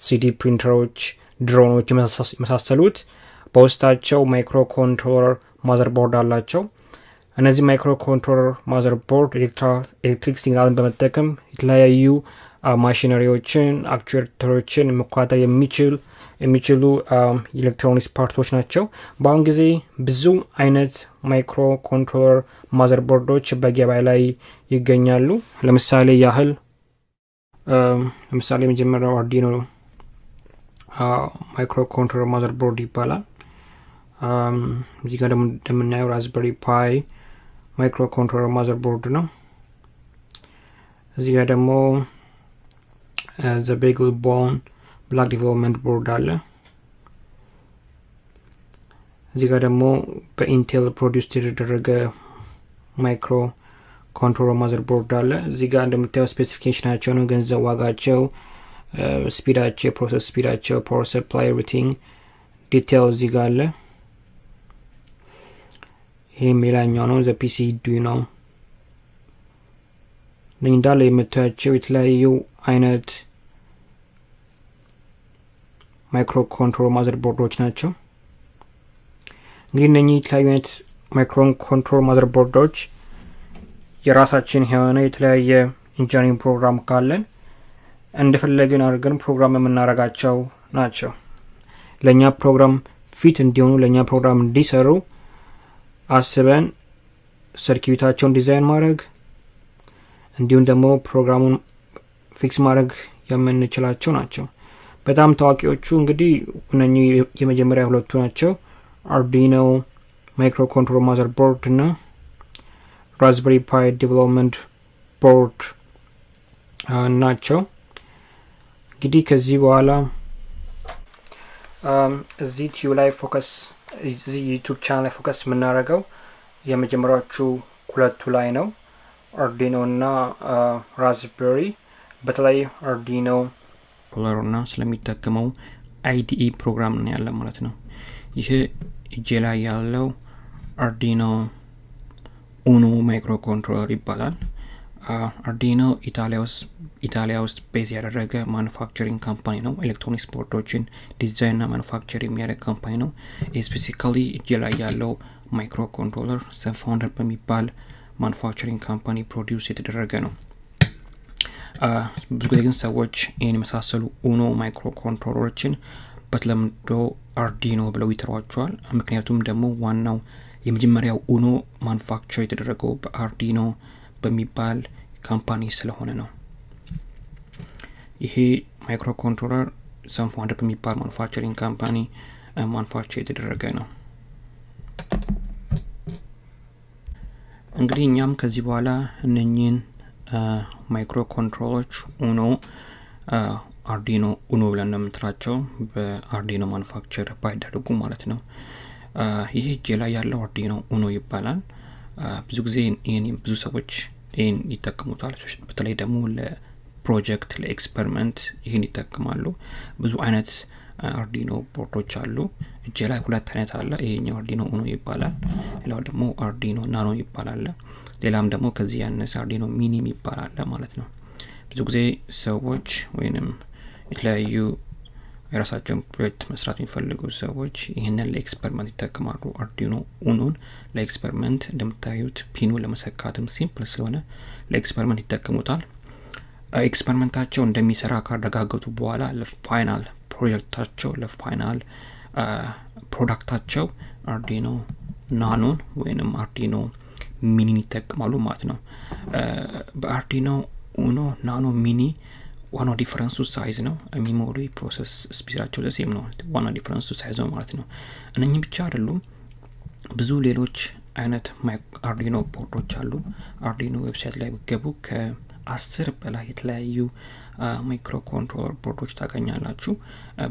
3D printer ኦች፣ drone ኦች የመሳሰሉት በውስጣቸው microcontroller motherboard አላቸው። እነዚህ microcontroller motherboard electric signal ን በመጠቀም የተለያዩ machinery ዎችን፣ actuator ኦችን መቆጣጠር የሚችል የሚችሉ electronics part ኦች ናቸው። በአሁን ጊዜ ብዙ አይነት microcontroller motherboard ኦች በገበያ ላይ ይገኛሉ። ለምሳሌ ያህል ለምሳሌ የመጀመሪያው Arduino microcontroller motherboard ይባላል። እዚህ ጋር እንደምናየው Raspberry Pi microcontroller motherboard ነው። እዚህ ጋር ደግሞ the BeagleBone Black development board አለ። እዚህ ጋር ደግሞ በ Intel produce የተደረገ microcontroller motherboard አለ። እዚህ ጋር እንደምታየው specification ኣቸው ነው፣ ገንዘብ ዋጋቸው፣ speed ኣቸው፣ የ process speed ኣቸው፣ power supply፣ everything detail እዚህ ጋር አለ። ይህም ሌላኛው ነው፣ the Due ነው። እንዳለ የምታያቸው የተለያዩ አይነት micro control motherboard ኦች ናቸው። እንግዲህ እነኚህ የተለያዩ አይነት micro control motherboard ኦች የራሳችን የሆነ የተለያየ engineering ፕሮግራም ካለን እንደፈለግን አድርገን ፕሮግራም የምናደርጋቸው ናቸው። ለእኛ ፕሮግራም fit እንዲሆኑ ለእኛ ፕሮግራም እንዲሰሩ አስበን circuit ኣቸውን design ማድረግ እንዲሁም ደግሞ ፕሮግራሙን fix ማድረግ የምንችላቸው ናቸው። በጣም ታዋቂዎቹ እንግዲህ እነኚህ የመጀመሪያ ሁለቱ ናቸው። Arduino micro control motherboard እና Raspberry Pi development board ናቸው። እንግዲህ ከዚህ በኋላ እዚህ ቲዩ ላይ focus እዚህ YouTube channel ላይ focus የምናደርገው የመጀመሪያዎቹ ሁለቱ ላይ ነው። Arduino እና Raspberry በተለይ Arduino controller ኡ እና ስለሚጠቀመው IDE ፕሮግራም ነው ያለ ማለት ነው። ይህ እጄ ላይ ያለው Arduino Uno microcontroller ይባላል። Arduino ኢታሊያ ውስጥ base ያደረገ manufacturing company ነው። electronics board ኦችን design እና manufacture የሚያደርግ company ነው። specifically እጄ ላይ ያለው microcontroller SunFounder በሚባል manufacturing company produce የተደረገ ነው። ብዙ ጊዜ ግን ሰዎች ይህን የመሳሰሉ Uno microcontroller ኦችን በተለምዶ Arduino ብለው ይጠሯቸዋል። ምክንያቱም ደግሞ ዋናው የመጀመሪያው Uno manufacture የተደረገው በ Arduino በሚባል company ስለሆነ ነው። ይሄ microcontroller SunFounder በሚባል manufacturing company manufacture የተደረገ ነው። እንግዲህ እኛም ከዚህ በኋላ እነኚህን micro control ኦች Uno Arduino Uno ብለን ነው የምንጥራቸው በ Arduino manufacture ባይደረጉ ማለት ነው። ይህ እጄ ላይ ያለው Arduino Uno ይባላል። ብዙ ጊዜ ብዙ ሰዎች ይህን ይጠቀሙታል። በተለይ ደግሞ ለፕሮጀክት ለ experiment ይህን ይጠቀማሉ። ብዙ አይነት Arduino board ኦች አሉ። እጄ ላይ ሁለት አይነት አለ። ይሄኛው Arduino Uno ይባላል። ሌላው ደግሞ Arduino Nano ይባላል። ሌላም ደግሞ ከዚህ ያነሰ Arduino Mini ም ይባላል ማለት ነው። ብዙ ጊዜ ሰዎች ወይንም የተለያዩ የራሳቸውን ፕሮጀክት መስራት የሚፈልጉ ሰዎች ይህንን ለ experiment ይጠቀማሉ። Arduino Uno ን ለ experiment እንደምታዩት pin ኡ ለመሰካትም simple ስለሆነ ለ experiment ይጠቀሙታል። experiment ኣቸው እንደሚሰራ ካረጋገጡ በኋላ ለ final ፕሮጀክታቸው ለፋይናል ፕሮዳክታቸው አርዲኖ ናኖን ወይንም አርዲኖ ሚኒን ይጠቀማሉ ማለት ነው። በ Arduino Uno Nano Mini ዋናው difference ኡ size ነው። memory process speed ኣቸው the same ነው። ዋና difference ኡ size ነው ማለት ነው። እነኚህ ብቻ አይደሉም። ብዙ ሌሎች አይነት Arduino board ኦች አሉ። Arduino website ላይ ብገቡ ከአስር በላይ የተለያዩ microcontroller board ኦች ታገኛላችሁ።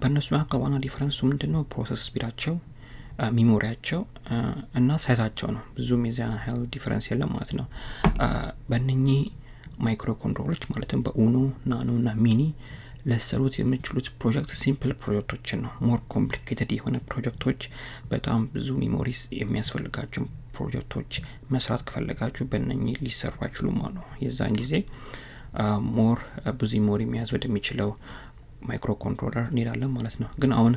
በእነሱ መካከል ዋና difference ኡ ምንድን ነው? process speed ኣቸው memory ያቸው እና size ኣቸው ነው። ብዙም የዚያን ያህል difference የለም ማለት ነው። በእነኚህ micro control ኦች ማለትም በ Uno Nano እና Mini ልሰሩት የምችሉት ፕሮጀክት simple ፕሮጀክቶችን ነው። more complicated የሆነ ፕሮጀክቶች በጣም ብዙ memories የሚያስፈልጋቸው ፕሮጀክቶች መስራት ከፈለጋችሁ በእነኚህ ሊሰሩ አይችሉም ነው። የዛን ጊዜ more ብዙ memory መያዝ ወደሚችለው microcontroller እንሄዳለን ማለት ነው። ግን አሁን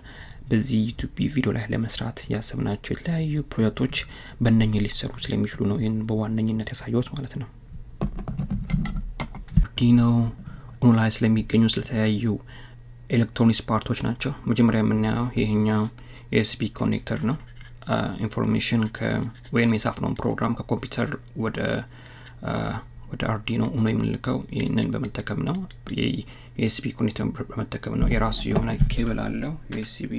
በዚህ YouTube ቪዲዮ ላይ ለመስራት ያሰብናቸው የተለያዩ ፕሮጀክቶች በእነኝህ ሊሰሩ ስለሚችሉ ነው ይህን በዋነኝነት ያሳየሁት ማለት ነው። Uno ላይ ስለሚገኙ ስለተለያዩ electronics part ኦች ናቸው። መጀመሪያ የምናየው ይህኛው USB connector ነው። information ወይም የጻፍነውን ፕሮግራም ከኮምፒውተር ወደ ወደ Arduino Uno የምንልከው ይህንን በመጠቀም ነው። የ USB connector በመጠቀም ነው። የራሱ የሆነ ኬብል አለው። USB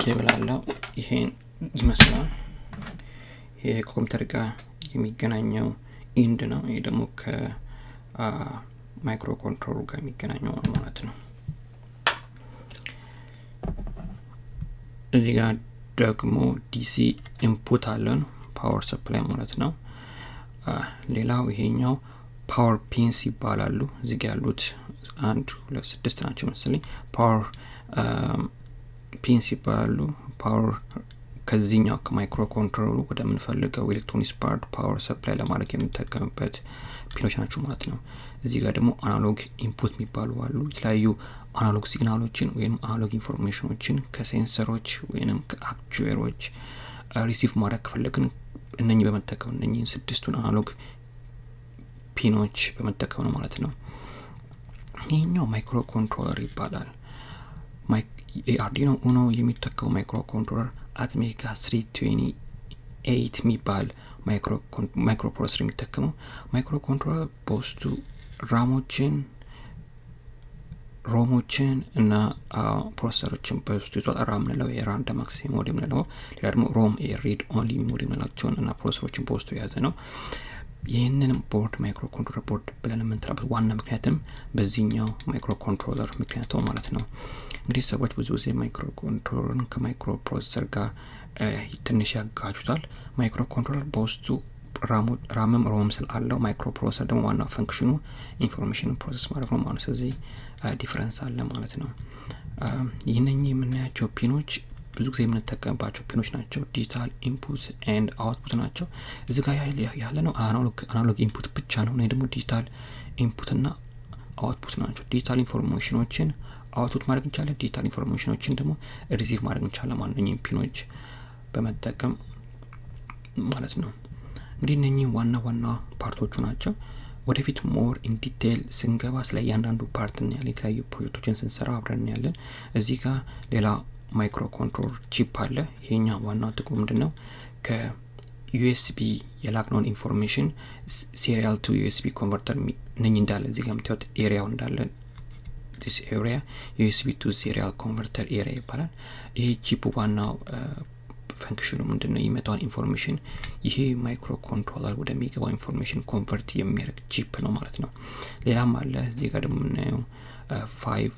cable አለው። ይሄን ይመስላል። ይሄ ከኮምፒውተር ጋር የሚገናኘው end ነው። ይሄ ደግሞ ከ microcontroller ኡ ጋር የሚገናኘው ማለት ነው። እዚህ ጋር ደግሞ DC input አለን፣ power supply ማለት ነው። ሌላው ይሄኛው power pins ይባላሉ። እዚህ ያሉት አንድ ሁለት ስድስት ናቸው መሰለኝ። power pins ይባላሉ። power ከዚህኛው ከ microcontroller ኡ ወደምንፈልገው electronics part power supply ለማድረግ የምንጠቀምበት pin ኖች ናቸው ማለት ነው። እዚህ ጋር ደግሞ analog input የሚባሉ አሉ። የተለያዩ analog signal ኦችን ወይም analog information ኦችን ከ sensor ኦች ወይም ከ actuator ኦች receive ማድረግ ከፈለግን እነኚህ በመጠቀም እነኚህን ስድስቱን analog pin ኦች በመጠቀም ነው ማለት ነው። ይህኛው microcontroller ይባላል። Arduino Uno የሚጠቀሙ microcontroller twenty eight የሚባል microprocessor የሚጠቀመው microcontroller በውስጡ RAM ኦችን ROM ኦችን እና processor ኦችን በውስጡ ይዟል። RAM ምንለው የ random access mode የምንለው፣ ሌላ ደግሞ ROM የ read only mode የምንላቸውን እና processor ኦችን በውስጡ የያዘ ነው። ይህንን board microcontroller board ብለን የምንጠራበት ዋና ምክንያትም በዚህኛው microcontroller ምክንያት ማለት ነው። እንግዲህ ሰዎች ብዙ ጊዜ microcontroller ን ከ microprocessor ጋር ትንሽ ያጋጩታል። microcontroller በውስጡ RAM ም ROM ስላለው microprocessor ደግሞ ዋና function ኑ information process ማድረግ ነው ማለት ስለዚህ difference አለ ማለት ነው። ይህነኝ የምናያቸው pin ኦች ብዙ ጊዜ የምንጠቀምባቸው pin ኦች ናቸው። digital input and output ናቸው። እዚህ ጋር ያለ ነው analog input ብቻ ነው። እኔ ደግሞ digital input ና output ናቸው። digital information ኦችን output ማድረግ እንቻለን። digital information ኦችን ደግሞ receive ማድረግ እንቻለን። ማንኛውም pin ኦች በመጠቀም ማለት ነው። እንግዲህ እነኚህ ዋና ዋና part ኦቹ ናቸው። ወደፊት more in detail ስንገባ ስለ እያንዳንዱ part እናያለን። የተለያዩ ፕሮጀክቶችን ስንሰራ አብረን እናያለን። እዚህ ጋር ሌላ micro control chip አለ። ይሄኛ ዋናው ጥቅሙ ምንድን ነው? ከ USB የላክነውን information serial to USB converter ነኝ እንዳለ እዚህ ጋር የምታዩት area ው እንዳለ this area USB to serial converter area ይባላል። ይሄ chip ዋናው function ኑ ምንድን ነው? የሚመጣውን information ይሄ microcontroller ወደሚገባው information convert የሚያደርግ chip ነው ማለት ነው። ሌላም አለ እዚህ ጋር ደግሞ የምናየው five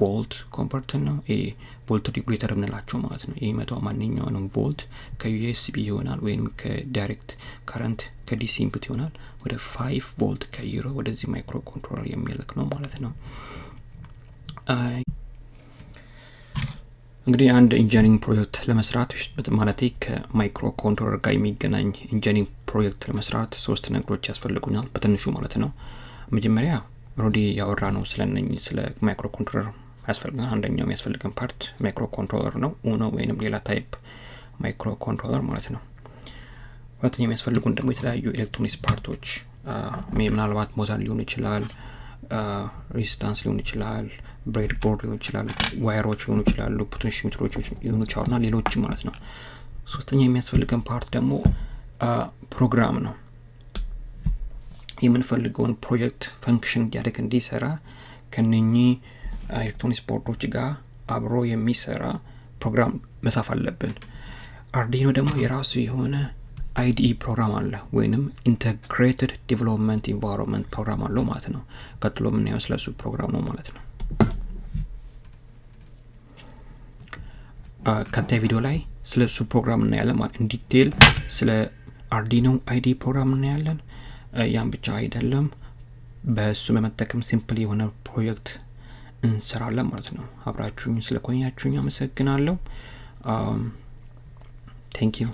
volt converter ነው። ይሄ volt regulator የምንላቸው ማለት ነው። መቶ ማንኛውንም volt ከ USB ይሆናል ወይም ከ direct current ከ DC input ይሆናል ወደ five volt ቀይሮ ወደዚህ microcontroller የሚልክ ነው ማለት ነው። እንግዲህ አንድ engineering project ለመስራት ማለት ከ microcontroller ጋር የሚገናኝ engineering project ለመስራት ሶስት ነገሮች ያስፈልጉኛል በትንሹ ማለት ነው። መጀመሪያ ሮዲ ያወራ ነው ስለነኝ ስለ microcontroller ያስፈልገናል። አንደኛው የሚያስፈልገን part microcontroller ነው Uno ወይንም ሌላ type microcontroller ማለት ነው። ሁለተኛ የሚያስፈልጉን ደግሞ የተለያዩ electronics part ኦች ምናልባት ሞተር ሊሆን ይችላል፣ resistance ሊሆን ይችላል፣ bread ሊሆን ይችላል፣ wire ኦች ሊሆኑ ይችላሉ፣ potentiometer ኦች ሊሆኑ ይችላሉ እና ሌሎች ማለት ነው። ሶስተኛ የሚያስፈልገን part ደግሞ ፕሮግራም ነው። የምንፈልገውን ፕሮጀክት function እያደረገ እንዲሰራ ከነኚህ electronics board ኦች ጋር አብሮ የሚሰራ ፕሮግራም መጻፍ አለብን። Arduino ደግሞ የራሱ የሆነ IDE ፕሮግራም አለ ወይንም integrated development environment ፕሮግራም አለው ማለት ነው። ቀጥሎ የምናየው ስለሱ ፕሮግራም ነው ማለት ነው። ቀጣይ ቪዲዮ ላይ ስለ እሱ ፕሮግራም እናያለን ማለት in detail ስለ Arduino IDE ፕሮግራም እናያለን። ያን ብቻ አይደለም፣ በእሱ በመጠቀም simple የሆነ ፕሮጀክት እንሰራለን ማለት ነው። አብራችሁኝ ስለቆያችሁኝ አመሰግናለሁ። ቴንክ ዩ